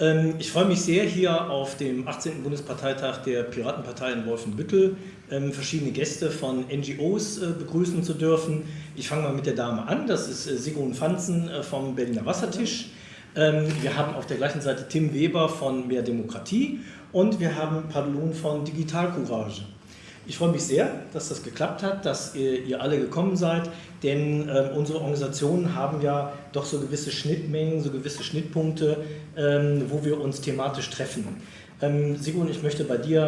Ähm, ich freue mich sehr, hier auf dem 18. Bundesparteitag der Piratenpartei in Wolfenbüttel ähm, verschiedene Gäste von NGOs äh, begrüßen zu dürfen. Ich fange mal mit der Dame an, das ist äh, Sigrun Fanzen äh, vom Berliner Wassertisch. Ähm, wir haben auf der gleichen Seite Tim Weber von Mehr Demokratie und wir haben Padlun von Digital Courage. Ich freue mich sehr, dass das geklappt hat, dass ihr, ihr alle gekommen seid, denn äh, unsere Organisationen haben ja doch so gewisse Schnittmengen, so gewisse Schnittpunkte, ähm, wo wir uns thematisch treffen. Ähm, Sigrun, ich möchte bei dir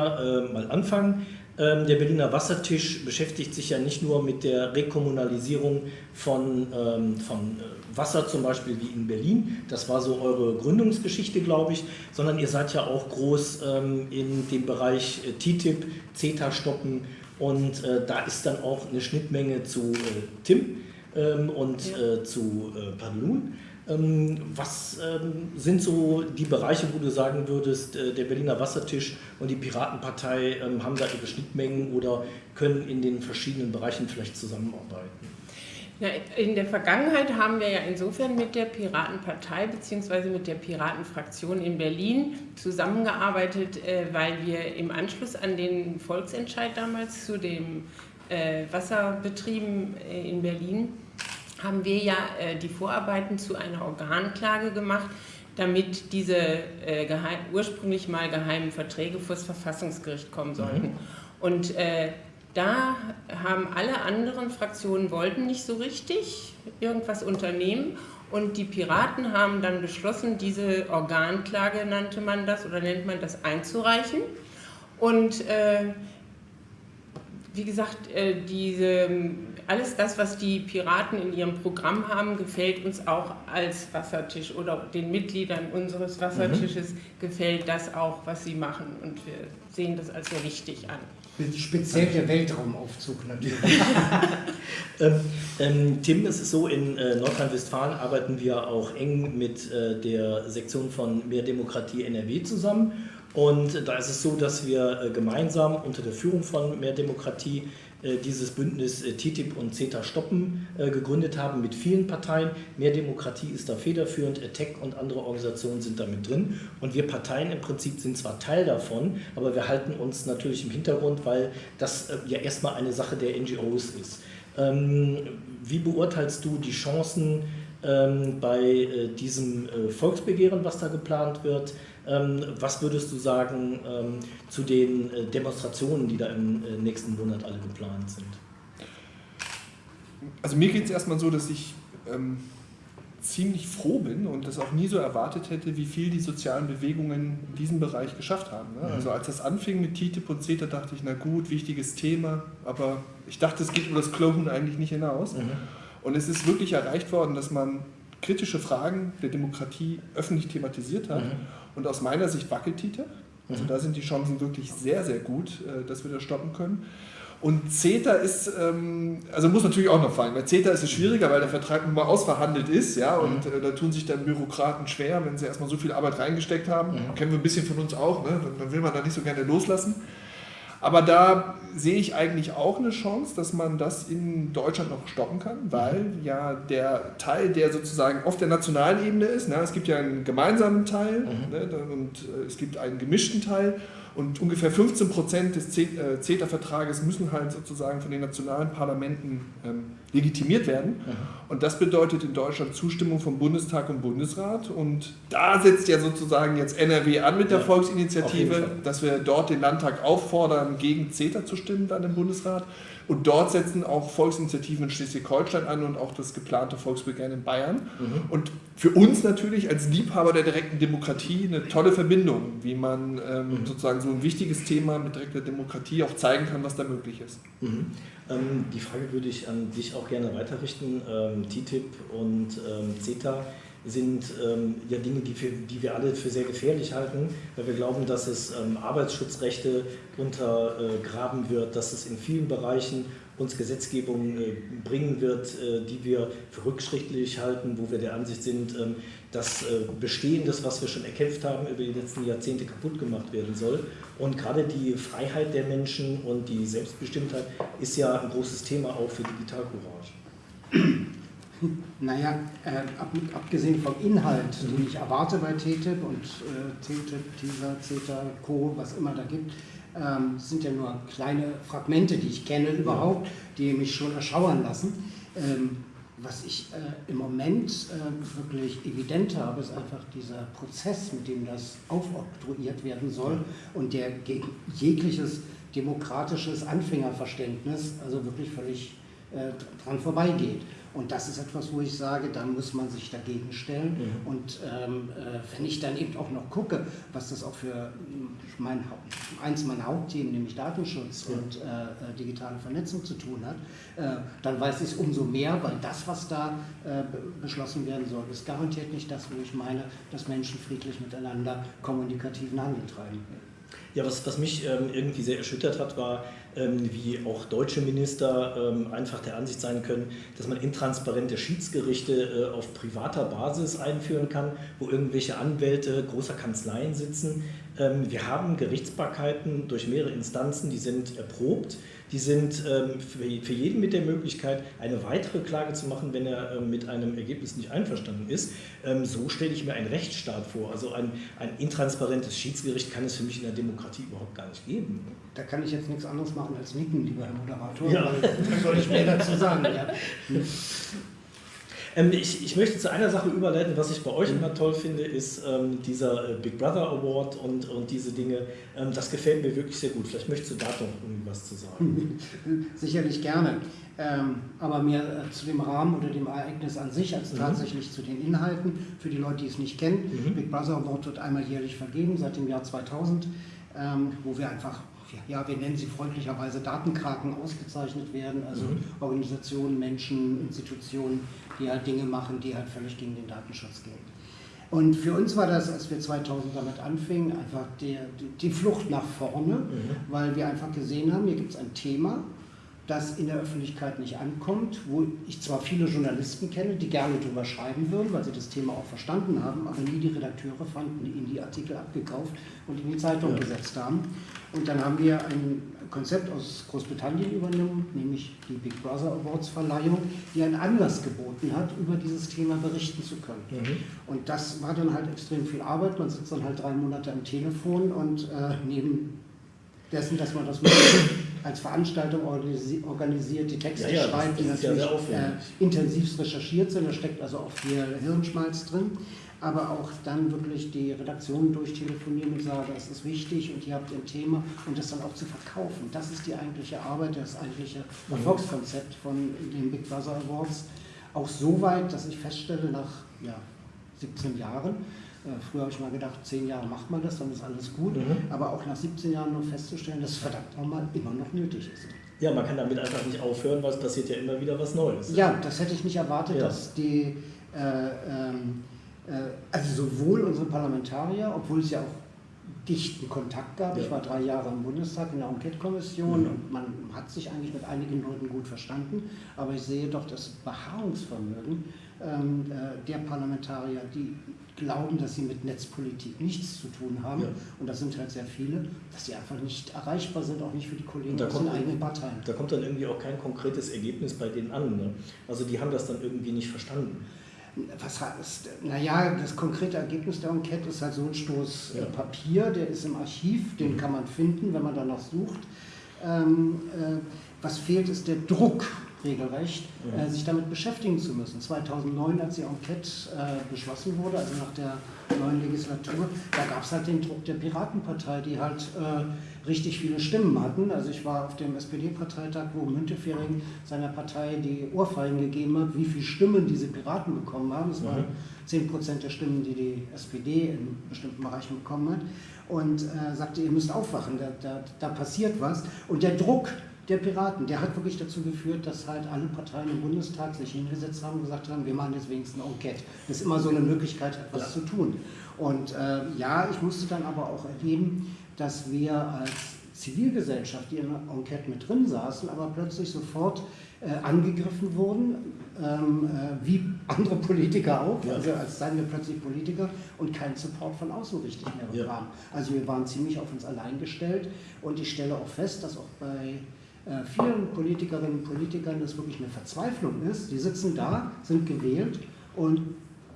äh, mal anfangen. Ähm, der Berliner Wassertisch beschäftigt sich ja nicht nur mit der Rekommunalisierung von, ähm, von äh, Wasser zum Beispiel wie in Berlin, das war so eure Gründungsgeschichte, glaube ich, sondern ihr seid ja auch groß ähm, in dem Bereich äh, TTIP, CETA stoppen und äh, da ist dann auch eine Schnittmenge zu Tim und ja. zu Padlun. Ähm, was ähm, sind so die Bereiche, wo du sagen würdest, äh, der Berliner Wassertisch und die Piratenpartei ähm, haben da ihre Schnittmengen oder können in den verschiedenen Bereichen vielleicht zusammenarbeiten? In der Vergangenheit haben wir ja insofern mit der Piratenpartei bzw. mit der Piratenfraktion in Berlin zusammengearbeitet, äh, weil wir im Anschluss an den Volksentscheid damals zu den äh, Wasserbetrieben in Berlin haben wir ja äh, die Vorarbeiten zu einer Organklage gemacht, damit diese äh, geheim, ursprünglich mal geheimen Verträge vor das Verfassungsgericht kommen sollten. Mhm. Und äh, da haben alle anderen Fraktionen wollten nicht so richtig irgendwas unternehmen und die Piraten haben dann beschlossen, diese Organklage nannte man das oder nennt man das einzureichen. Und äh, wie gesagt, äh, diese alles das, was die Piraten in ihrem Programm haben, gefällt uns auch als Wassertisch oder den Mitgliedern unseres Wassertisches mhm. gefällt das auch, was sie machen und wir sehen das als sehr wichtig an. Speziell der Weltraumaufzug natürlich. ähm, ähm, Tim, es ist so, in äh, Nordrhein-Westfalen arbeiten wir auch eng mit äh, der Sektion von Mehr Demokratie NRW zusammen. Und da ist es so, dass wir äh, gemeinsam unter der Führung von Mehr Demokratie äh, dieses Bündnis äh, TTIP und CETA stoppen gegründet haben mit vielen Parteien. Mehr Demokratie ist da federführend, ATTAC und andere Organisationen sind damit drin. Und wir Parteien im Prinzip sind zwar Teil davon, aber wir halten uns natürlich im Hintergrund, weil das ja erstmal eine Sache der NGOs ist. Ähm, wie beurteilst du die Chancen ähm, bei diesem Volksbegehren, was da geplant wird? Ähm, was würdest du sagen ähm, zu den äh, Demonstrationen, die da im äh, nächsten Monat alle geplant sind? Also mir geht es erstmal so, dass ich ähm, ziemlich froh bin und das auch nie so erwartet hätte, wie viel die sozialen Bewegungen in diesem Bereich geschafft haben. Ne? Mhm. Also als das anfing mit TTIP und CETA, dachte ich, na gut, wichtiges Thema, aber ich dachte, es geht über das Klonen eigentlich nicht hinaus. Mhm. Und es ist wirklich erreicht worden, dass man kritische Fragen der Demokratie öffentlich thematisiert hat. Mhm. Und aus meiner Sicht wackelt TTIP. Also mhm. da sind die Chancen wirklich sehr, sehr gut, äh, dass wir das stoppen können. Und CETA ist, ähm, also muss natürlich auch noch fallen. Bei CETA ist es schwieriger, weil der Vertrag nun mal ausverhandelt ist, ja, und mhm. äh, da tun sich dann Bürokraten schwer, wenn sie erstmal so viel Arbeit reingesteckt haben. Mhm. Kennen wir ein bisschen von uns auch, ne? dann will man da nicht so gerne loslassen. Aber da sehe ich eigentlich auch eine Chance, dass man das in Deutschland noch stoppen kann, weil ja der Teil, der sozusagen auf der nationalen Ebene ist, na, es gibt ja einen gemeinsamen Teil mhm. ne, und äh, es gibt einen gemischten Teil und ungefähr 15 Prozent des äh, CETA-Vertrages müssen halt sozusagen von den nationalen Parlamenten ähm, legitimiert werden. Mhm. Und das bedeutet in Deutschland Zustimmung vom Bundestag und Bundesrat. Und da setzt ja sozusagen jetzt NRW an mit der ja, Volksinitiative, dass wir dort den Landtag auffordern, gegen CETA zu stimmen dann im Bundesrat. Und dort setzen auch Volksinitiativen in Schleswig-Holstein an und auch das geplante Volksbegehren in Bayern. Mhm. Und für uns natürlich als Liebhaber der direkten Demokratie eine tolle Verbindung, wie man ähm, mhm. sozusagen so ein wichtiges Thema mit direkter Demokratie auch zeigen kann, was da möglich ist. Mhm. Ähm, die Frage würde ich an dich auch gerne weiterrichten. Ähm, TTIP und ähm, CETA sind ähm, ja Dinge, die, für, die wir alle für sehr gefährlich halten, weil wir glauben, dass es ähm, Arbeitsschutzrechte untergraben wird, dass es in vielen Bereichen uns Gesetzgebung äh, bringen wird, äh, die wir für rückschrittlich halten, wo wir der Ansicht sind, ähm, dass äh, Bestehendes, was wir schon erkämpft haben, über die letzten Jahrzehnte kaputt gemacht werden soll. Und gerade die Freiheit der Menschen und die Selbstbestimmtheit ist ja ein großes Thema auch für Digitalcourage. Naja, äh, ab, abgesehen vom Inhalt, mhm. den ich erwarte bei TTIP und äh, TTIP, TISA, CETA, Co., was immer da gibt, ähm, sind ja nur kleine Fragmente, die ich kenne überhaupt, die mich schon erschauern lassen. Ähm, was ich äh, im Moment äh, wirklich evident habe, ist einfach dieser Prozess, mit dem das aufoktroyiert werden soll und der gegen jegliches demokratisches Anfängerverständnis also wirklich völlig dran vorbeigeht. Und das ist etwas, wo ich sage, da muss man sich dagegen stellen. Mhm. Und ähm, äh, wenn ich dann eben auch noch gucke, was das auch für mein, eins meiner Hauptthemen, nämlich Datenschutz ja. und äh, äh digitale Vernetzung zu tun hat, äh, dann weiß ich es umso mehr, weil das, was da äh, beschlossen werden soll, ist garantiert nicht das, wo ich meine, dass Menschen friedlich miteinander kommunikativen Handel treiben. Ja, was, was mich ähm, irgendwie sehr erschüttert hat, war, wie auch deutsche Minister ähm, einfach der Ansicht sein können, dass man intransparente Schiedsgerichte äh, auf privater Basis einführen kann, wo irgendwelche Anwälte großer Kanzleien sitzen. Ähm, wir haben Gerichtsbarkeiten durch mehrere Instanzen, die sind erprobt die sind ähm, für jeden mit der Möglichkeit, eine weitere Klage zu machen, wenn er ähm, mit einem Ergebnis nicht einverstanden ist. So stelle ich mir einen Rechtsstaat vor. Also ein, ein intransparentes Schiedsgericht kann es für mich in der Demokratie überhaupt gar nicht geben. Da kann ich jetzt nichts anderes machen als nicken, lieber Herr Moderator. Ja. Was soll ich mehr dazu sagen? Ja. Ähm, ich, ich, möchte zu einer Sache überleiten, was ich bei euch immer toll finde, ist ähm, dieser äh, Big Brother Award und, und diese Dinge. Ähm, das gefällt mir wirklich sehr gut. Vielleicht möchtest du da noch irgendwas zu sagen. Sicherlich gerne. Ähm, aber mehr äh, zu dem Rahmen oder dem Ereignis an sich als mhm. tatsächlich zu den Inhalten. Für die Leute, die es nicht kennen, mhm. Big Brother Award wird einmal jährlich vergeben, seit dem Jahr 2000, ähm, wo wir einfach ja, wir nennen sie freundlicherweise Datenkraken ausgezeichnet werden, also mhm. Organisationen, Menschen, Institutionen, die halt Dinge machen, die halt völlig gegen den Datenschutz gehen. Und für uns war das, als wir 2000 damit anfingen, einfach die, die Flucht nach vorne, mhm. weil wir einfach gesehen haben, hier gibt es ein Thema, das in der Öffentlichkeit nicht ankommt, wo ich zwar viele Journalisten kenne, die gerne darüber schreiben würden, weil sie das Thema auch verstanden haben, aber nie die Redakteure fanden, die ihnen die Artikel abgekauft und in die Zeitung ja. gesetzt haben. Und dann haben wir ein Konzept aus Großbritannien übernommen, nämlich die Big Brother Awards Verleihung, die einen Anlass geboten hat, über dieses Thema berichten zu können. Mhm. Und das war dann halt extrem viel Arbeit. Man sitzt dann halt drei Monate am Telefon und äh, neben dessen, dass man das als Veranstaltung organisiert, die Texte ja, ja, schreibt, die natürlich ja äh, intensivst recherchiert sind. Da steckt also auch viel Hirnschmalz drin. Aber auch dann wirklich die Redaktion durchtelefonieren und sagen, das ist wichtig und ihr habt ein Thema und das dann auch zu verkaufen. Das ist die eigentliche Arbeit, das eigentliche. Erfolgskonzept von den Big Brother Awards. Auch so weit, dass ich feststelle, nach ja, 17 Jahren, früher habe ich mal gedacht, zehn Jahre macht man das, dann ist alles gut. Mhm. Aber auch nach 17 Jahren noch festzustellen, dass es verdammt nochmal immer noch nötig ist. Ja, man kann damit einfach nicht aufhören, weil es passiert ja immer wieder was Neues. Ja, das hätte ich nicht erwartet, ja. dass die, äh, ähm, äh, also sowohl unsere Parlamentarier, obwohl es ja auch dichten Kontakt gab. Ja. Ich war drei Jahre im Bundestag in der Enquete-Kommission mhm. und man hat sich eigentlich mit einigen Leuten gut verstanden. Aber ich sehe doch das Beharrungsvermögen äh, der Parlamentarier, die glauben, dass sie mit Netzpolitik nichts zu tun haben, ja. und das sind halt sehr viele, dass sie einfach nicht erreichbar sind, auch nicht für die Kollegen aus den eigenen Parteien. Da kommt dann irgendwie auch kein konkretes Ergebnis bei denen an. Ne? Also die haben das dann irgendwie nicht verstanden. Was heißt, naja, das konkrete Ergebnis der Enquete ist halt so ein Stoß ja. Papier, der ist im Archiv, den mhm. kann man finden, wenn man danach sucht. Ähm, äh, was fehlt, ist der Druck regelrecht, ja. äh, sich damit beschäftigen zu müssen. 2009, als die Enquete äh, beschlossen wurde, also nach der neuen Legislatur, da gab es halt den Druck der Piratenpartei, die halt äh, richtig viele Stimmen hatten. Also ich war auf dem SPD-Parteitag, wo Müntefering seiner Partei die Ohrfeigen gegeben hat, wie viele Stimmen diese Piraten bekommen haben. Das waren 10 Prozent der Stimmen, die die SPD in bestimmten Bereichen bekommen hat. Und äh, sagte, ihr müsst aufwachen, da, da, da passiert was. Und der Druck, der Piraten, der hat wirklich dazu geführt, dass halt alle Parteien im Bundestag sich hingesetzt haben und gesagt haben, wir machen jetzt wenigstens eine Enquete. Das ist immer so eine Möglichkeit, etwas ja. zu tun. Und äh, ja, ich musste dann aber auch erleben, dass wir als Zivilgesellschaft, die in der Enquete mit drin saßen, aber plötzlich sofort äh, angegriffen wurden, ähm, äh, wie andere Politiker auch, ja. also als seien wir plötzlich Politiker und keinen Support von außen richtig mehr bekamen. Ja. Also wir waren ziemlich auf uns allein gestellt und ich stelle auch fest, dass auch bei äh, vielen Politikerinnen und Politikern das wirklich eine Verzweiflung ist. Die sitzen da, sind gewählt und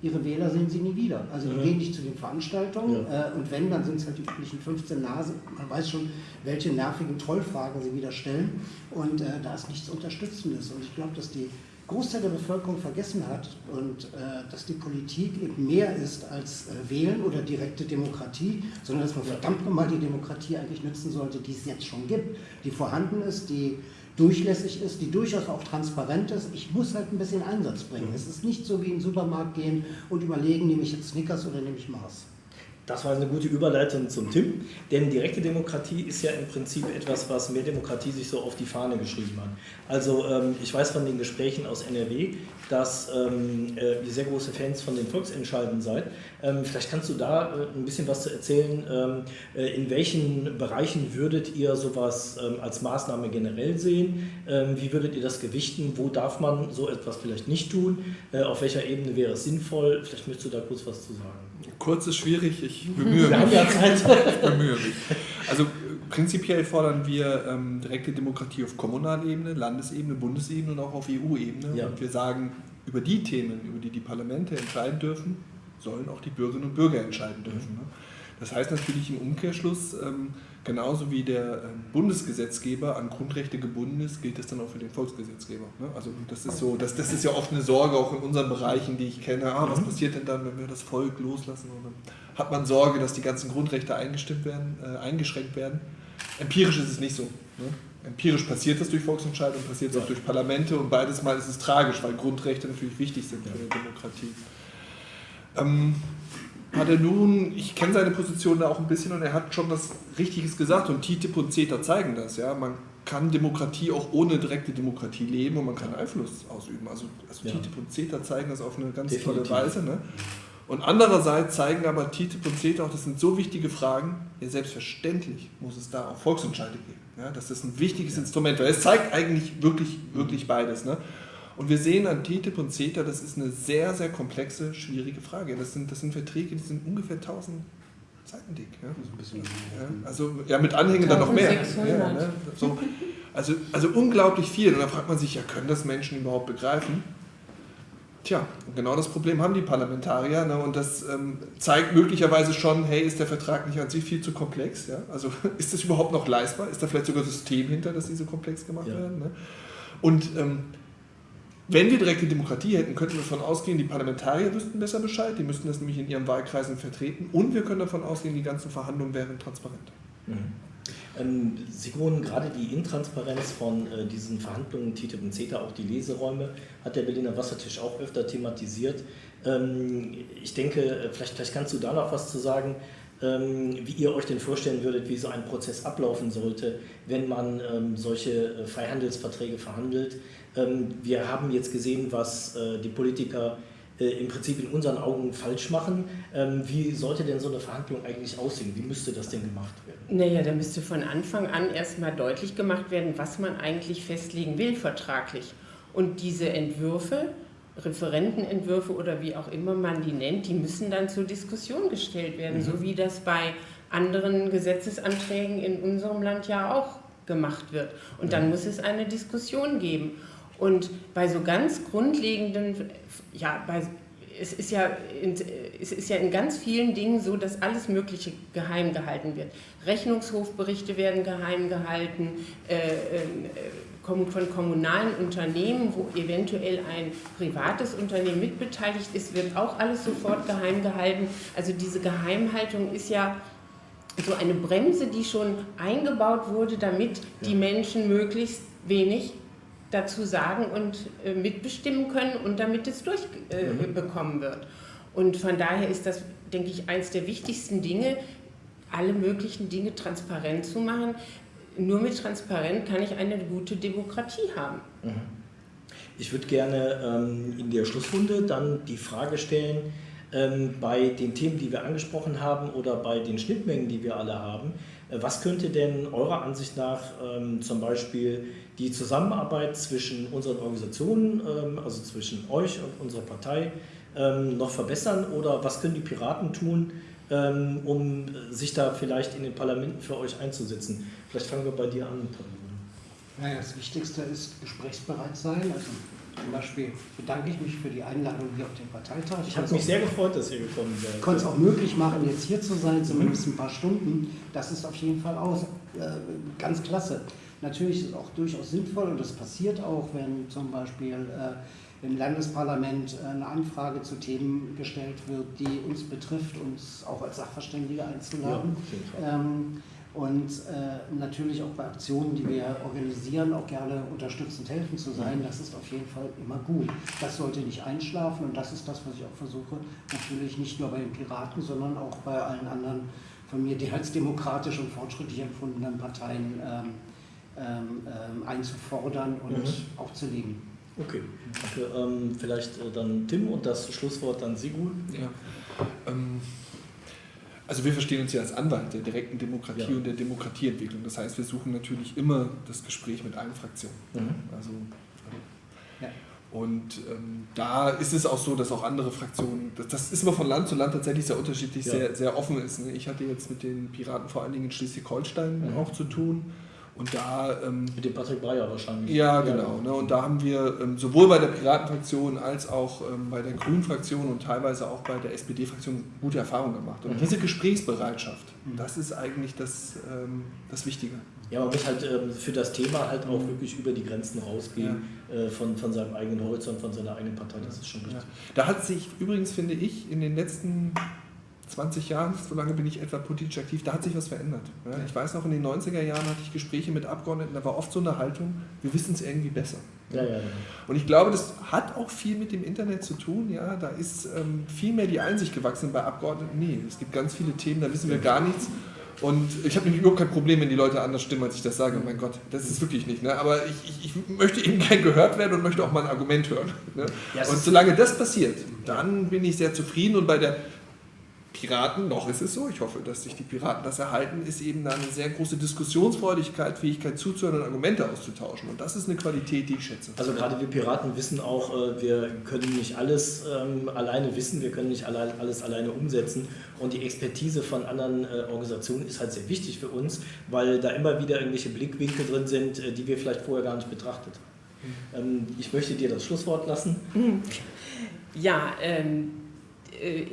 ihre Wähler sehen sie nie wieder. Also die ja. gehen nicht zu den Veranstaltungen ja. äh, und wenn, dann sind es halt die üblichen 15 Nasen. Man weiß schon, welche nervigen Trollfragen sie wieder stellen und äh, da ist nichts Unterstützendes. Und ich glaube, dass die Großteil der Bevölkerung vergessen hat und äh, dass die Politik eben mehr ist als äh, Wählen oder direkte Demokratie, sondern dass man verdammt nochmal die Demokratie eigentlich nützen sollte, die es jetzt schon gibt, die vorhanden ist, die durchlässig ist, die durchaus auch transparent ist. Ich muss halt ein bisschen Einsatz bringen. Es ist nicht so wie in den Supermarkt gehen und überlegen, nehme ich jetzt Snickers oder nehme ich Mars. Das war eine gute Überleitung zum Tim, denn direkte Demokratie ist ja im Prinzip etwas, was mehr Demokratie sich so auf die Fahne geschrieben hat. Also ähm, ich weiß von den Gesprächen aus NRW, dass ähm, äh, ihr sehr große Fans von den Volksentscheiden seid. Ähm, vielleicht kannst du da äh, ein bisschen was zu erzählen. Äh, in welchen Bereichen würdet ihr sowas als Maßnahme generell sehen? Wie würdet ihr das gewichten? Wo darf man so etwas vielleicht nicht tun? Auf welcher Ebene wäre es sinnvoll? Vielleicht möchtest du da kurz was zu sagen. Kurz ist schwierig, ich bemühe mich. Ich bemühe mich. Also prinzipiell fordern wir ähm, direkte Demokratie auf Kommunalebene, Landesebene, Bundesebene und auch auf EU-Ebene. Ja. Und wir sagen, über die Themen, über die die Parlamente entscheiden dürfen, sollen auch die Bürgerinnen und Bürger entscheiden dürfen. Ne? Das heißt natürlich im Umkehrschluss, ähm, genauso wie der ähm, Bundesgesetzgeber an Grundrechte gebunden ist, gilt das dann auch für den Volksgesetzgeber. Ne? Also das ist so, das, das ist ja oft eine Sorge auch in unseren Bereichen, die ich kenne. Ah, was mhm. passiert denn dann, wenn wir das Volk loslassen? Und dann hat man Sorge, dass die ganzen Grundrechte eingestimmt werden, äh, eingeschränkt werden. Empirisch ist es nicht so. Ne? Empirisch passiert das durch Volksentscheidungen, passiert es auch durch Parlamente und beides Mal ist es tragisch, weil Grundrechte natürlich wichtig sind für eine Demokratie. Ähm, hat er nun, ich kenne seine Position da auch ein bisschen und er hat schon was Richtiges gesagt und TTIP und CETA zeigen das. Ja? Man kann Demokratie auch ohne direkte Demokratie leben und man kann Einfluss ausüben. Also, also ja. TTIP und CETA zeigen das auf eine ganz Definitiv. tolle Weise. Ne? Und andererseits zeigen aber TTIP und CETA auch, das sind so wichtige Fragen, ja selbstverständlich muss es da auch Volksentscheide geben. Ja, das ist ein wichtiges Instrument, weil es zeigt eigentlich wirklich, wirklich beides. Ne? Und wir sehen an TTIP und CETA, das ist eine sehr, sehr komplexe, schwierige Frage. Das sind, das sind Verträge, die sind ungefähr 1000 Seiten dick. Ja? Ja, also ja, mit Anhängen dann noch mehr. Ja, ne? so, also, also unglaublich viel. Und da fragt man sich, ja, können das Menschen überhaupt begreifen? Tja, genau das Problem haben die Parlamentarier ne? und das ähm, zeigt möglicherweise schon, hey, ist der Vertrag nicht an sich viel zu komplex? Ja? Also ist das überhaupt noch leistbar? Ist da vielleicht sogar ein System hinter, dass die so komplex gemacht werden? Ne? Und ähm, wenn wir direkte Demokratie hätten, könnten wir davon ausgehen, die Parlamentarier wüssten besser Bescheid, die müssten das nämlich in ihren Wahlkreisen vertreten und wir können davon ausgehen, die ganzen Verhandlungen wären transparent. Mhm. Ähm, Sigrun, gerade die Intransparenz von äh, diesen Verhandlungen TTIP und CETA, auch die Leseräume, hat der Berliner Wassertisch auch öfter thematisiert. Ähm, ich denke, äh, vielleicht, vielleicht kannst du da noch was zu sagen, wie ihr euch denn vorstellen würdet, wie so ein Prozess ablaufen sollte, wenn man ähm, solche äh, Freihandelsverträge verhandelt. Ähm, wir haben jetzt gesehen, was äh, die Politiker äh, im Prinzip in unseren Augen falsch machen. Ähm, wie sollte denn so eine Verhandlung eigentlich aussehen? Wie müsste das denn gemacht werden? Naja, da müsste von Anfang an erstmal deutlich gemacht werden, was man eigentlich festlegen will vertraglich. Und diese Entwürfe, Referentenentwürfe oder wie auch immer man die nennt, die müssen dann zur Diskussion gestellt werden, mhm. so wie das bei anderen Gesetzesanträgen in unserem Land ja auch gemacht wird. Und dann mhm. muss es eine Diskussion geben. Und bei so ganz grundlegenden, ja, bei, es, ist ja in, es ist ja in ganz vielen Dingen so, dass alles Mögliche geheim gehalten wird. Rechnungshofberichte werden geheim gehalten, äh, äh, von kommunalen Unternehmen, wo eventuell ein privates Unternehmen mitbeteiligt ist, wird auch alles sofort geheim gehalten. Also diese Geheimhaltung ist ja so eine Bremse, die schon eingebaut wurde, damit die Menschen möglichst wenig dazu sagen und äh, mitbestimmen können und damit es durchbekommen äh, mhm. wird. Und von daher ist das, denke ich, eines der wichtigsten Dinge, alle möglichen Dinge transparent zu machen. Nur mit Transparenz kann ich eine gute Demokratie haben. Mhm. Ich würde gerne ähm, in der Schlussrunde dann die Frage stellen, ähm, bei den Themen, die wir angesprochen haben oder bei den Schnittmengen, die wir alle haben, äh, was könnte denn eurer Ansicht nach ähm, zum Beispiel die Zusammenarbeit zwischen unseren Organisationen, ähm, also zwischen euch und unserer Partei, noch verbessern? Oder was können die Piraten tun, um sich da vielleicht in den Parlamenten für euch einzusetzen? Vielleicht fangen wir bei dir an. Naja, das Wichtigste ist gesprächsbereit sein. Also zum Beispiel bedanke ich mich für die Einladung hier auf den Parteitag. Ich habe mich sehr gefreut, dass ihr gekommen seid. Ich konnte es auch möglich machen, jetzt hier zu sein, zumindest ein paar Stunden. Das ist auf jeden Fall auch äh, ganz klasse. Natürlich ist es auch durchaus sinnvoll und das passiert auch, wenn zum Beispiel äh, im Landesparlament eine Anfrage zu Themen gestellt wird, die uns betrifft, uns auch als Sachverständige einzuladen. Ja. Ähm, und äh, natürlich auch bei Aktionen, die wir organisieren, auch gerne unterstützend helfen zu sein. Das ist auf jeden Fall immer gut. Das sollte nicht einschlafen und das ist das, was ich auch versuche, natürlich nicht nur bei den Piraten, sondern auch bei allen anderen von mir die als demokratisch und fortschrittlich empfundenen Parteien ähm, ähm, ähm einzufordern und mhm. auch zu leben. Okay, danke. Ähm, vielleicht äh, dann Tim und das Schlusswort dann Sigul. Ja. Ähm, also wir verstehen uns ja als Anwalt der direkten Demokratie ja. und der Demokratieentwicklung. Das heißt, wir suchen natürlich immer das Gespräch mit allen Fraktionen. Mhm. Also, ja. Und ähm, da ist es auch so, dass auch andere Fraktionen, das, das, ist immer von Land zu Land tatsächlich sehr unterschiedlich, ja. sehr, sehr offen ist. Ne? Ich hatte jetzt mit den Piraten vor allen Dingen in Schleswig-Holstein mhm. auch zu tun. Und da. Ähm, Mit dem Patrick Breyer wahrscheinlich. Ja, genau. Ne, und da haben wir ähm, sowohl bei der Piratenfraktion als auch ähm, bei der Grünen-Fraktion und teilweise auch bei der SPD-Fraktion gute Erfahrungen gemacht. Und mhm. diese Gesprächsbereitschaft, mhm. das ist eigentlich das, ähm, das Wichtige. Ja, man muss halt ähm, für das Thema halt auch mhm. wirklich über die Grenzen rausgehen ja. äh, von, von seinem eigenen Horizont, von seiner eigenen Partei. Das ist schon richtig. Ja. Da hat sich übrigens, finde ich, in den letzten 20 Jahren, so lange bin ich etwa politisch aktiv, da hat sich was verändert. Ja, ich weiß noch, in den 90er Jahren hatte ich Gespräche mit Abgeordneten, da war oft so eine Haltung, wir wissen es irgendwie besser. Ja, ja, Und ich glaube, das hat auch viel mit dem Internet zu tun. Ja, da ist ähm, viel mehr die Einsicht gewachsen bei Abgeordneten. Nee, es gibt ganz viele Themen, da wissen wir gar nichts. Und ich habe nämlich überhaupt kein Problem, wenn die Leute anders stimmen, als ich das sage. Mein Gott, das ist wirklich nicht. Ne? Aber ich, ich, ich, möchte eben gern gehört werden und möchte auch mal ein Argument hören. Ne? und solange das passiert, dann bin ich sehr zufrieden. Und bei der Piraten, noch ist es so, ich hoffe, dass sich die Piraten das erhalten, ist eben eine sehr große Diskussionsfreudigkeit, Fähigkeit zuzuhören und Argumente auszutauschen. Und das ist eine Qualität, die ich schätze. Also gerade wir Piraten wissen auch, äh, wir können nicht alles ähm, alleine wissen, wir können nicht alles alleine umsetzen. Und die Expertise von anderen äh, Organisationen ist halt sehr wichtig für uns, weil da immer wieder irgendwelche Blickwinkel drin sind, äh, die wir vielleicht vorher gar nicht betrachtet haben. Mhm. Ähm, ich möchte dir das Schlusswort lassen. Ja, ähm äh,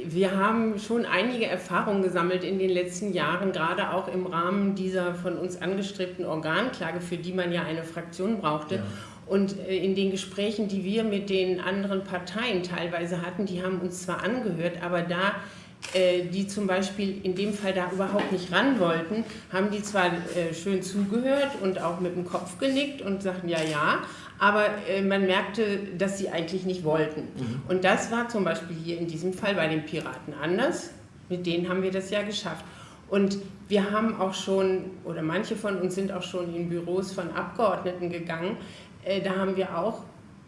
wir haben schon einige Erfahrungen gesammelt in den letzten Jahren, gerade auch im Rahmen dieser von uns angestrebten Organklage, für die man ja eine Fraktion brauchte. Ja. Und äh, in den Gesprächen, die wir mit den anderen Parteien teilweise hatten, die haben uns zwar angehört, aber da äh, die zum Beispiel in dem Fall da überhaupt nicht ran wollten, haben die zwar schön zugehört und auch mit dem Kopf genickt und sagten ja, ja, aber äh, man merkte, dass sie eigentlich nicht wollten. Mhm. Und das war zum Beispiel hier in diesem Fall bei den Piraten anders. Mit denen haben wir das ja geschafft. Und wir haben auch schon, oder manche von uns sind auch schon in Büros von Abgeordneten gegangen. Äh, da haben wir auch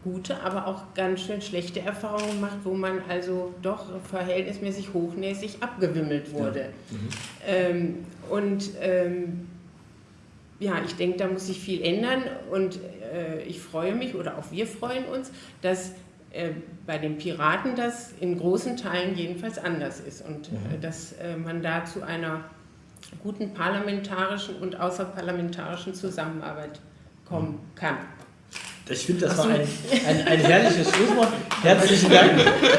gute, aber auch ganz schön schlechte Erfahrungen gemacht, wo man also doch verhältnismäßig hochnäsig abgewimmelt wurde. Ja. Mhm. Ähm, und ähm, ja, ich denke, da muss sich viel ändern und äh, ich freue mich oder auch wir freuen uns, dass äh, bei den Piraten das in großen Teilen jedenfalls anders ist und äh, mhm. dass äh, man da zu einer guten parlamentarischen und außerparlamentarischen Zusammenarbeit kommen kann. Ich finde, das war ein, ein, ein, herrliches Schlusswort. Herzlichen Dank.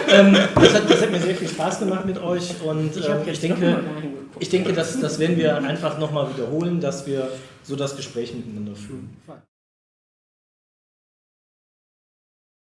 ähm, das, hat, das, hat, mir sehr viel Spaß gemacht mit euch und ich, ähm, ich denke, ich denke, das, das werden wir einfach nochmal wiederholen, dass wir so das Gespräch miteinander führen.